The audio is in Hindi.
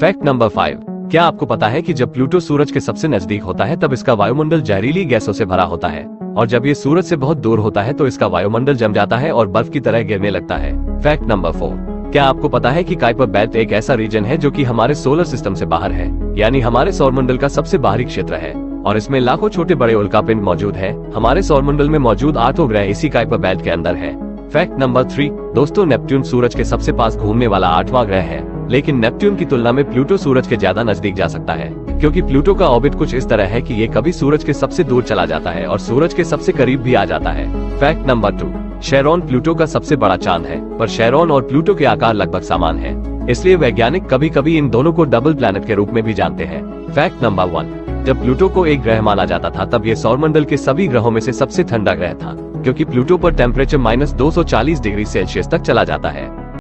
फैक्ट नंबर फाइव क्या आपको पता है कि जब प्लूटो सूरज के सबसे नज़दीक होता है, तब इसका वायुमंडल जहरीली गैसों से भरा होता है? और जब ये सूरज से बहुत दूर होता है तो इसका वायुमंडल जम जाता है और बर्फ़ की तरह गिरने लगता है। फैक्ट नंबर फोर क्या आपको पता है कि काइपर बेल्ट एक ऐसा रीजन है जो कि हमारे सोलर सिस्टम से बाहर है? यानी हमारे सौरमंडल का सबसे बाहरी क्षेत्र है। और इसमें लाखों छोटे बड़े उल्का पिंड मौजूद है। हमारे सौरमंडल में मौजूद आठों ग्रह इसी काइपर बेल्ट के अंदर है। फैक्ट नंबर थ्री दोस्तों नेपट्टून सूरज के सबसे पास घूमने वाला आठवां ग्रह है। लेकिन नेपट्टून की तुलना में प्लूटो सूरज के ज़्यादा नज़दीक जा सकता है, क्योंकि प्लूटो का ऑर्बिट कुछ इस तरह है कि ये कभी सूरज के सबसे दूर चला जाता है और सूरज के सबसे करीब भी आ जाता है। Fact number two, Charon Pluto का सबसे बड़ा चाँद है, पर शेरोन और प्लूटो के आकार लगभग समान है, इसलिए वैज्ञानिक कभी कभी इन दोनों को डबल प्लैनेट के रूप में भी जानते हैं। फैक्ट नंबर वन, जब प्लूटो को एक ग्रह माना जाता था, तब ये सौरमंडल के सभी ग्रहों में से सबसे ठंडा ग्रह था, क्योंकि प्लूटो पर टेम्परेचर माइनस दो डिग्री सेल्सियस तक चला जाता है।